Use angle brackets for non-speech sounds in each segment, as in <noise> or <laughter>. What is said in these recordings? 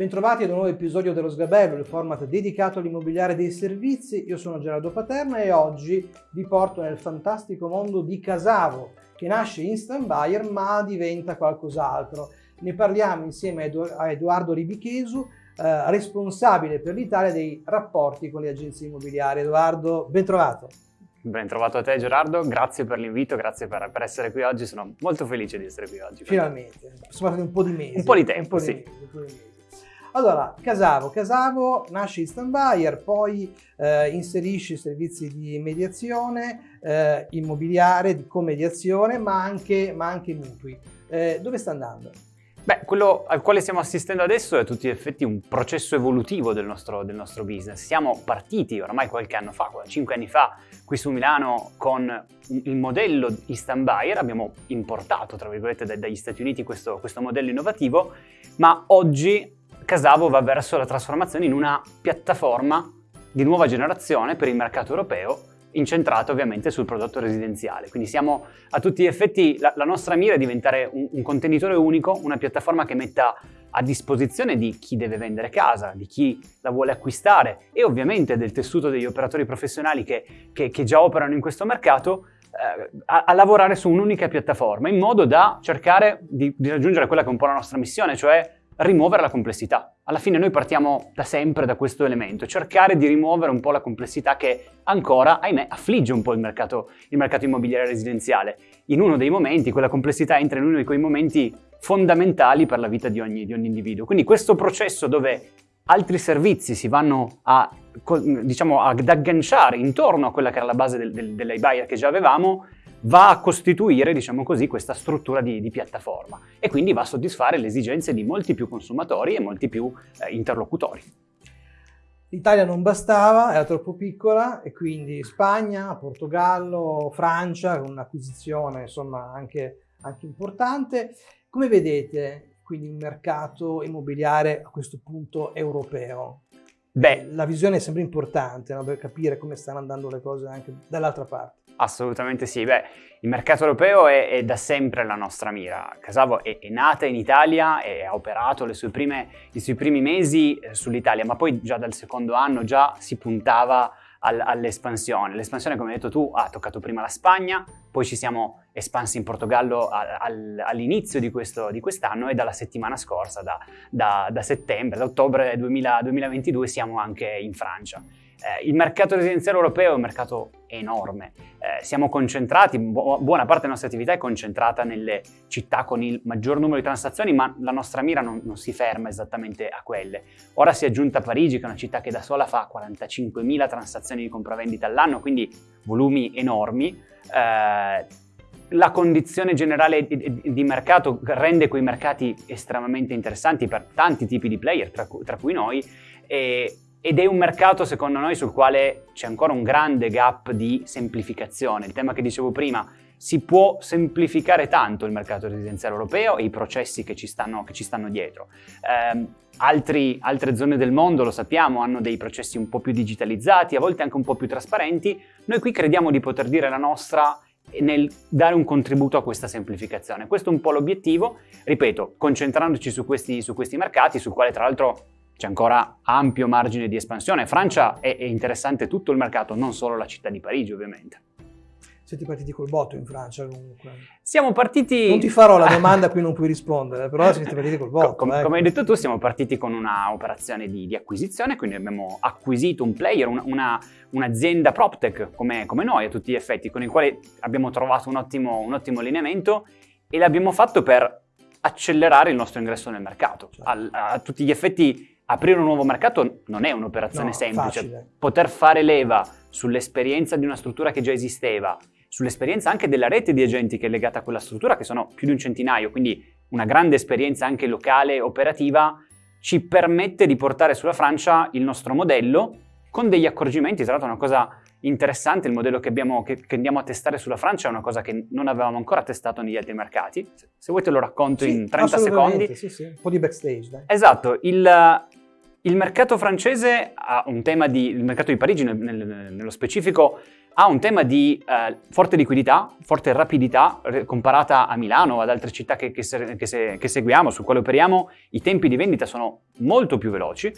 Bentrovati ad un nuovo episodio dello Sgabello, il format dedicato all'immobiliare dei servizi. Io sono Gerardo Paterna e oggi vi porto nel fantastico mondo di Casavo, che nasce instant buyer ma diventa qualcos'altro. Ne parliamo insieme a Edoardo Ribichesu, eh, responsabile per l'Italia dei rapporti con le agenzie immobiliari. Edoardo, ben trovato. Ben trovato a te Gerardo, grazie per l'invito, grazie per, per, essere qui oggi, sono molto felice di essere qui oggi. Finalmente, sono passati un po' di mesi. Un po' di tempo, po di sì. Mesi, Allora, Casavo. Casavo nasce in stand buyer, poi eh, inserisce servizi di mediazione, eh, immobiliare, di comediazione, ma anche, ma anche mutui. Eh, dove sta andando? Beh, quello al quale stiamo assistendo adesso è a tutti gli effetti un processo evolutivo del nostro, del nostro business. Siamo partiti oramai qualche anno fa, cinque anni fa, qui su Milano con il modello instant buyer, abbiamo importato, tra virgolette, dagli Stati Uniti questo, questo modello innovativo, ma oggi Casavo va verso la trasformazione in una piattaforma di nuova generazione per il mercato europeo incentrata ovviamente sul prodotto residenziale. Quindi siamo a tutti gli effetti, la, la nostra mira è diventare un, un, contenitore unico, una piattaforma che metta a disposizione di chi deve vendere casa, di chi la vuole acquistare e ovviamente del tessuto degli operatori professionali che, che, che già operano in questo mercato eh, a, a, lavorare su un'unica piattaforma in modo da cercare di, di raggiungere quella che è un po' la nostra missione, cioè rimuovere la complessità. Alla fine noi partiamo da sempre da questo elemento, cercare di rimuovere un po' la complessità che ancora, ahimè, affligge un po' il mercato, il mercato immobiliare residenziale. In uno dei momenti, quella complessità entra in uno di quei momenti fondamentali per la vita di ogni, di ogni individuo. Quindi questo processo dove altri servizi si vanno a, diciamo, ad agganciare intorno a quella che era la base del, del, dell'iBuyer che già avevamo, va a costituire, diciamo così, questa struttura di, di, piattaforma e quindi va a soddisfare le esigenze di molti più consumatori e molti più eh, interlocutori. L'Italia non bastava, era troppo piccola e quindi Spagna, Portogallo, Francia, con un'acquisizione insomma anche, anche importante. Come vedete quindi un mercato immobiliare a questo punto europeo? Beh, la visione è sempre importante no? per capire come stanno andando le cose anche dall'altra parte. Assolutamente sì, beh, il mercato europeo è, è da sempre la nostra mira. Casavo è, è, nata in Italia e ha operato prime, i suoi primi mesi eh, sull'Italia, ma poi già dal secondo anno già si puntava al, all'espansione. L'espansione, come hai detto tu, ha toccato prima la Spagna, poi ci siamo espansi in Portogallo al, all'inizio di, quest'anno e dalla settimana scorsa, da, da, da settembre, da ottobre 2000, 2022, siamo anche in Francia. Eh, il mercato residenziale europeo è un mercato enorme, eh, siamo concentrati, bu buona parte della nostra attività è concentrata nelle città con il maggior numero di transazioni, ma la nostra mira non, non si ferma esattamente a quelle. Ora si è aggiunta Parigi, che è una città che da sola fa 45.000 transazioni di compravendita all'anno, quindi volumi enormi. Eh, la condizione generale di, mercato rende quei mercati estremamente interessanti per tanti tipi di player, tra cui noi, e, ed è un mercato secondo noi sul quale c'è ancora un grande gap di semplificazione. Il tema che dicevo prima, si può semplificare tanto il mercato residenziale europeo e i processi che ci stanno, che ci stanno dietro. Eh, altri, altre zone del mondo, lo sappiamo, hanno dei processi un po' più digitalizzati, a volte anche un po' più trasparenti. Noi qui crediamo di poter dire la nostra nel dare un contributo a questa semplificazione. Questo è un po' l'obiettivo, ripeto, concentrandoci su questi, su questi mercati, sul quale tra l'altro c'è ancora ampio margine di espansione. Francia è, è, interessante tutto il mercato, non solo la città di Parigi ovviamente. Siete partiti col botto in Francia comunque. Siamo partiti... Non ti farò la <laughs> domanda a cui non puoi rispondere, però siete partiti col botto. Com ecco. Come hai detto tu, siamo partiti con un'operazione di, di, acquisizione, quindi abbiamo acquisito un player, un'azienda un PropTech come, come, noi a tutti gli effetti, con il quale abbiamo trovato un ottimo, un ottimo allineamento e l'abbiamo fatto per accelerare il nostro ingresso nel mercato. Certo. A, a tutti gli effetti aprire un nuovo mercato non è un'operazione no, semplice. Facile. Poter fare leva sull'esperienza di una struttura che già esisteva, sull'esperienza anche della rete di agenti che è legata a quella struttura, che sono più di un centinaio, quindi una grande esperienza anche locale, operativa, ci permette di portare sulla Francia il nostro modello con degli accorgimenti, tra l'altro una cosa interessante, il modello che, abbiamo, che, che, andiamo a testare sulla Francia è una cosa che non avevamo ancora testato negli altri mercati. Se vuoi te lo racconto sì, in 30 secondi. Sì, sì, un po' di backstage. Dai. Esatto, il, il mercato francese ha un tema di, il mercato di Parigi nel, nel, nello specifico ha un tema di eh, forte liquidità, forte rapidità, comparata a Milano o ad altre città che, che, se, che, se, che seguiamo, su quale operiamo, i tempi di vendita sono molto più veloci.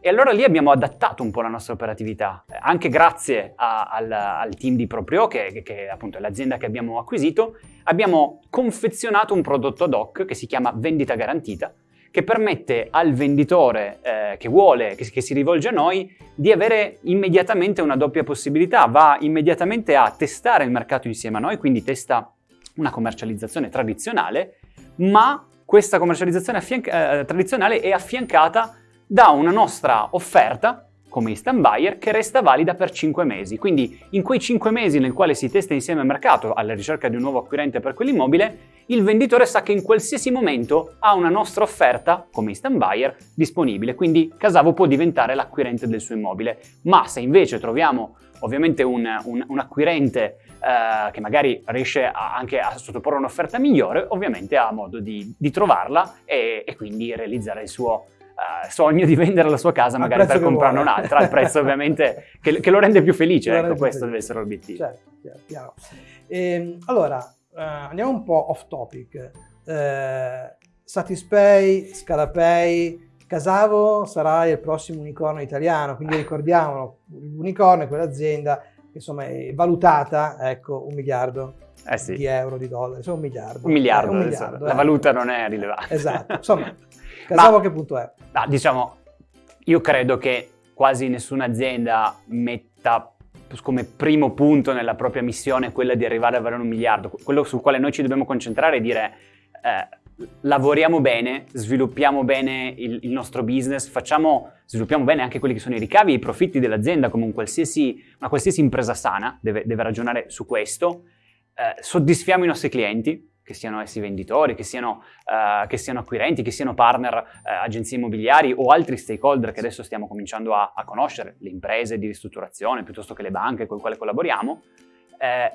E allora lì abbiamo adattato un po' la nostra operatività, anche grazie a, al, al, team di Proprio, che, che appunto è l'azienda che abbiamo acquisito, abbiamo confezionato un prodotto ad hoc che si chiama vendita garantita, che permette al venditore eh, che vuole, che, che, si rivolge a noi, di avere immediatamente una doppia possibilità. Va immediatamente a testare il mercato insieme a noi, quindi testa una commercializzazione tradizionale, ma questa commercializzazione eh, tradizionale è affiancata da una nostra offerta come instant buyer che resta valida per 5 mesi. Quindi in quei 5 mesi nel quale si testa insieme al mercato alla ricerca di un nuovo acquirente per quell'immobile, il venditore sa che in qualsiasi momento ha una nostra offerta, come instant buyer, disponibile, quindi Casavo può diventare l'acquirente del suo immobile. Ma se invece troviamo ovviamente un, un, un acquirente eh, che magari riesce anche a sottoporre un'offerta migliore, ovviamente ha modo di, di trovarla e, e, quindi realizzare il suo uh, sogno di vendere la sua casa magari per comprarne un'altra, al prezzo ovviamente <laughs> che, che, lo rende più felice, ecco questo felice. deve essere l'obiettivo. Certo, chiaro, chiaro. Ehm, allora, eh, andiamo un po' off topic. Eh, Satispay, Scalapay, Casavo sarà il prossimo unicorno italiano, quindi ricordiamolo, l'unicorno è quell'azienda che insomma è valutata, ecco, un miliardo eh sì. di euro, di dollari, insomma un miliardo. Un miliardo, eh, un miliardo la eh. valuta non è rilevante. Esatto, insomma, <laughs> Casavo Ma, che punto è? Ah, diciamo, io credo che quasi nessuna azienda metta come primo punto nella propria missione quella di arrivare a avere un miliardo. Quello sul quale noi ci dobbiamo concentrare è dire eh, lavoriamo bene, sviluppiamo bene il, il, nostro business, facciamo, sviluppiamo bene anche quelli che sono i ricavi e i profitti dell'azienda, come un qualsiasi, una qualsiasi impresa sana deve, deve ragionare su questo. Eh, soddisfiamo i nostri clienti, che siano essi venditori, che siano, uh, che siano acquirenti, che siano partner, uh, agenzie immobiliari o altri stakeholder che adesso stiamo cominciando a, a, conoscere, le imprese di ristrutturazione piuttosto che le banche con le quali collaboriamo, eh,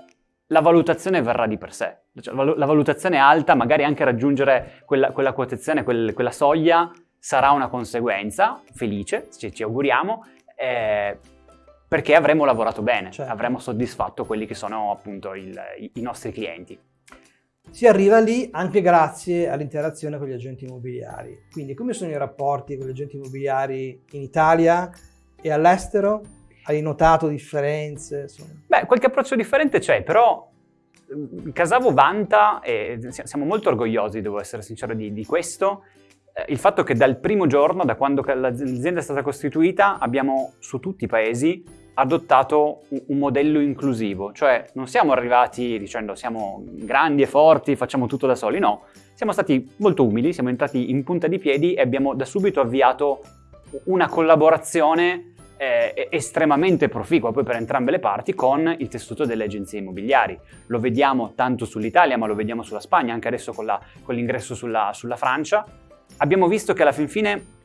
la valutazione verrà di per sé. Cioè, la valutazione alta, magari anche raggiungere quella, quella quotazione, quel, quella soglia, sarà una conseguenza felice, ci, ci auguriamo, eh, perché avremo lavorato bene, certo. avremo soddisfatto quelli che sono appunto il, i, i nostri clienti. Si arriva lì anche grazie all'interazione con gli agenti immobiliari. Quindi come sono i rapporti con gli agenti immobiliari in Italia e all'estero? Hai notato differenze? Insomma? Beh, qualche approccio differente c'è, però mm, Casavo vanta, e siamo molto orgogliosi, devo essere sincero, di, di questo, eh, il fatto che dal primo giorno, da quando l'azienda è stata costituita, abbiamo su tutti i paesi adottato un modello inclusivo, cioè non siamo arrivati dicendo siamo grandi e forti, facciamo tutto da soli, no, siamo stati molto umili, siamo entrati in punta di piedi e abbiamo da subito avviato una collaborazione eh, estremamente proficua poi per entrambe le parti con il tessuto delle agenzie immobiliari. Lo vediamo tanto sull'Italia ma lo vediamo sulla Spagna, anche adesso con, l'ingresso sulla, sulla Francia. Abbiamo visto che alla fin fine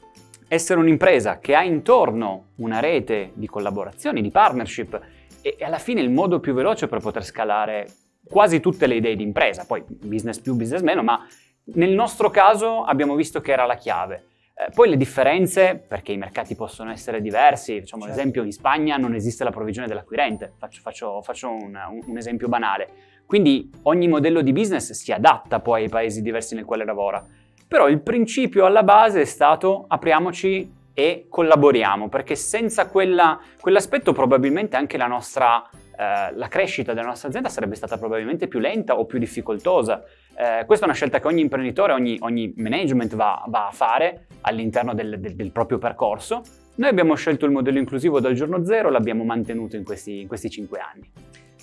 essere un'impresa che ha intorno una rete di collaborazioni, di partnership e, alla fine il modo più veloce per poter scalare quasi tutte le idee di impresa, poi business più, business meno, ma nel nostro caso abbiamo visto che era la chiave. Eh, poi le differenze, perché i mercati possono essere diversi, facciamo certo. l'esempio, in Spagna non esiste la provvigione dell'acquirente, faccio, faccio, faccio un, un, esempio banale. Quindi ogni modello di business si adatta poi ai paesi diversi nel quale lavora. Però il principio alla base è stato apriamoci e collaboriamo, perché senza quella, quell'aspetto probabilmente anche la nostra eh, la crescita della nostra azienda sarebbe stata probabilmente più lenta o più difficoltosa. Eh, questa è una scelta che ogni imprenditore, ogni, ogni management va, va, a fare all'interno del, del, del, proprio percorso. Noi abbiamo scelto il modello inclusivo dal giorno zero, l'abbiamo mantenuto in questi, in questi cinque anni.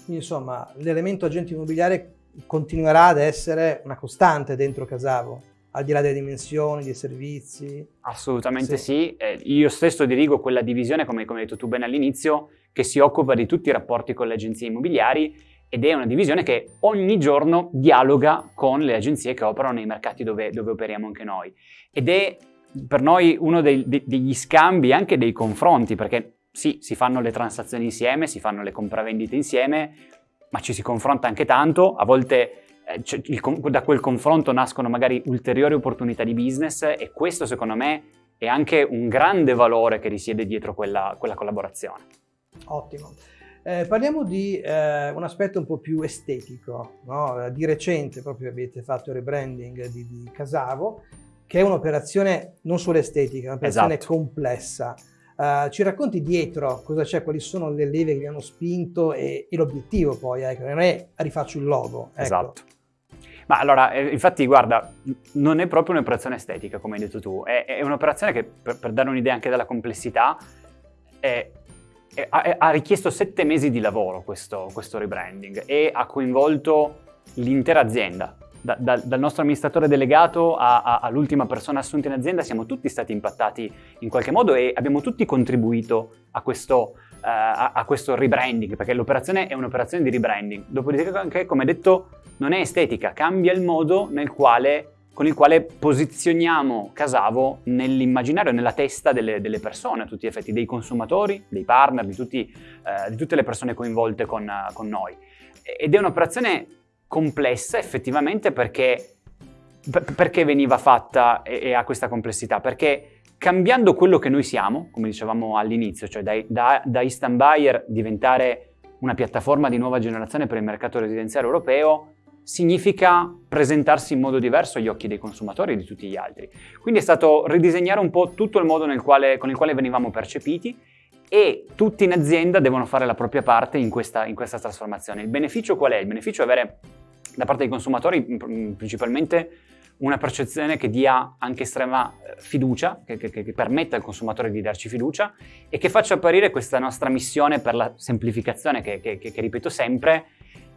Insomma l'elemento agente immobiliare continuerà ad essere una costante dentro Casavo al di là delle dimensioni, dei servizi? Assolutamente sì. sì. Eh, io stesso dirigo quella divisione, come, come hai detto tu bene all'inizio, che si occupa di tutti i rapporti con le agenzie immobiliari ed è una divisione che ogni giorno dialoga con le agenzie che operano nei mercati dove, dove operiamo anche noi. Ed è per noi uno dei, de, degli scambi, anche dei confronti, perché sì, si fanno le transazioni insieme, si fanno le compravendite insieme, ma ci si confronta anche tanto, a volte eh, il, da quel confronto nascono magari ulteriori opportunità di business e questo secondo me è anche un grande valore che risiede dietro quella, quella collaborazione. Ottimo. Eh, parliamo di eh, un aspetto un po' più estetico. No? Di recente proprio avete fatto il rebranding di, di Casavo, che è un'operazione non solo estetica, è un'operazione esatto. complessa. Uh, ci racconti dietro cosa c'è, quali sono le leve che vi hanno spinto e, e l'obiettivo poi, ecco, non è rifaccio il logo. Ecco. Esatto. Ma allora, eh, infatti, guarda, non è proprio un'operazione estetica, come hai detto tu, è, è un'operazione che, per, per, dare un'idea anche della complessità, è, è, ha, richiesto sette mesi di lavoro questo, questo rebranding e ha coinvolto l'intera azienda da, da, dal nostro amministratore delegato all'ultima persona assunta in azienda siamo tutti stati impattati in qualche modo e abbiamo tutti contribuito a questo, uh, a, a questo rebranding, perché l'operazione è un'operazione di rebranding. Dopodiché, anche, come detto, non è estetica, cambia il modo quale, con il quale posizioniamo Casavo nell'immaginario, nella testa delle, delle, persone, a tutti gli effetti, dei consumatori, dei partner, di, tutti, uh, di tutte le persone coinvolte con, uh, con noi. Ed è un'operazione complessa effettivamente perché, perché veniva fatta e, e, ha questa complessità? Perché cambiando quello che noi siamo, come dicevamo all'inizio, cioè da, da, da Instant Buyer diventare una piattaforma di nuova generazione per il mercato residenziale europeo, significa presentarsi in modo diverso agli occhi dei consumatori e di tutti gli altri. Quindi è stato ridisegnare un po' tutto il modo quale, con il quale venivamo percepiti e tutti in azienda devono fare la propria parte in questa, in questa trasformazione. Il beneficio qual è? Il beneficio è avere da parte dei consumatori principalmente una percezione che dia anche estrema eh, fiducia, che, che, che, permetta al consumatore di darci fiducia e che faccia apparire questa nostra missione per la semplificazione, che, che ripeto sempre,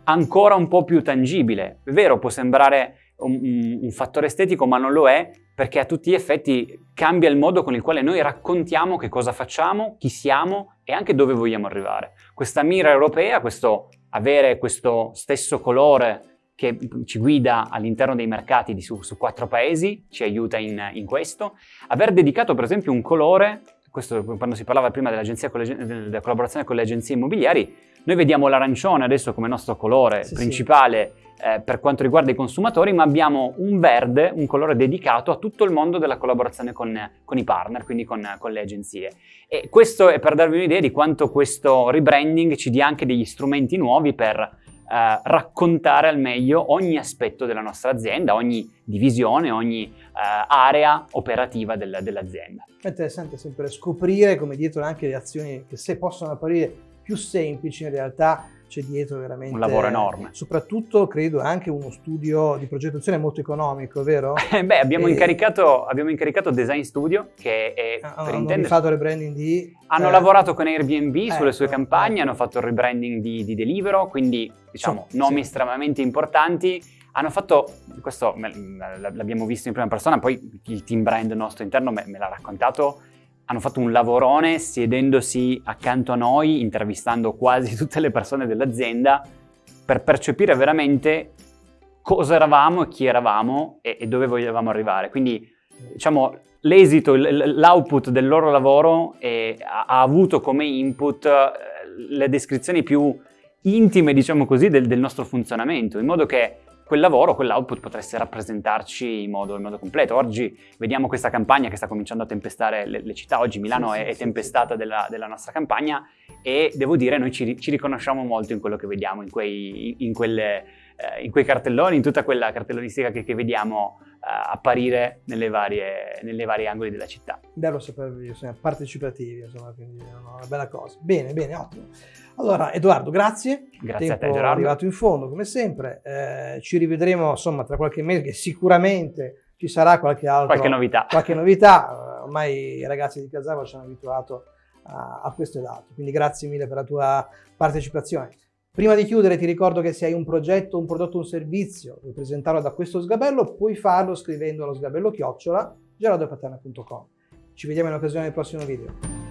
ancora un po' più tangibile. È vero, può sembrare un, un, fattore estetico, ma non lo è, perché a tutti gli effetti cambia il modo con il quale noi raccontiamo che cosa facciamo, chi siamo e anche dove vogliamo arrivare. Questa mira europea, questo avere questo stesso colore che ci guida all'interno dei mercati di su, su, quattro paesi, ci aiuta in, in, questo. Aver dedicato per esempio un colore, questo quando si parlava prima della collaborazione con le agenzie immobiliari, noi vediamo l'arancione adesso come nostro colore sì, principale sì. Eh, per quanto riguarda i consumatori, ma abbiamo un verde, un colore dedicato a tutto il mondo della collaborazione con, con i partner, quindi con, con le agenzie. E questo è per darvi un'idea di quanto questo rebranding ci dia anche degli strumenti nuovi per eh, raccontare al meglio ogni aspetto della nostra azienda, ogni divisione, ogni eh, area operativa del, dell'azienda. È interessante sempre scoprire come dietro anche le azioni che se possono apparire più semplici in realtà c'è dietro veramente un lavoro enorme. Soprattutto credo anche uno studio di progettazione molto economico, vero? <laughs> Beh, abbiamo, e... incaricato, abbiamo, incaricato, Design Studio che è ah, per intendere... Hanno fatto il rebranding di... Hanno eh... lavorato con Airbnb eh, sulle sue campagne, eh. hanno fatto il rebranding di, di Delivero, quindi diciamo so, nomi sì. estremamente importanti. Hanno fatto, questo l'abbiamo visto in prima persona, poi il team brand nostro interno me, me l'ha raccontato, hanno fatto un lavorone siedendosi accanto a noi, intervistando quasi <laughs> tutte le persone dell'azienda per percepire veramente cosa eravamo e chi eravamo e, e dove volevamo arrivare. Quindi, diciamo, l'esito, l'output del loro lavoro è, ha, avuto come input eh, le descrizioni più intime, diciamo così, del, del nostro funzionamento, in modo che quel lavoro, quell'output potresse rappresentarci in modo, in modo, completo. Oggi vediamo questa campagna che sta cominciando a tempestare le, le città, oggi Milano sì, è, sì, è, tempestata sì, della, della, nostra campagna e devo dire noi ci, ci, riconosciamo molto in quello che vediamo, in quei, in, quelle, eh, in quei cartelloni, in tutta quella cartellonistica che, che vediamo eh, apparire nelle varie, nelle varie angoli della città. Bello sapervi, insomma, partecipativi, insomma, quindi è una bella cosa. Bene, bene, ottimo. Allora, Edoardo, grazie. Grazie a te, Gerardo. arrivato in fondo, come sempre. Eh, ci rivedremo, insomma, tra qualche mese, che sicuramente ci sarà qualche altra qualche novità. Qualche novità. Ormai i ragazzi di Casava ci hanno abituato a, a questo ed altro. Quindi grazie mille per la tua partecipazione. Prima di chiudere ti ricordo che se hai un progetto, un prodotto, un servizio, vuoi presentarlo da questo sgabello, puoi farlo scrivendo allo sgabello chiocciola gerardopaterna.com. Ci vediamo in occasione del prossimo video.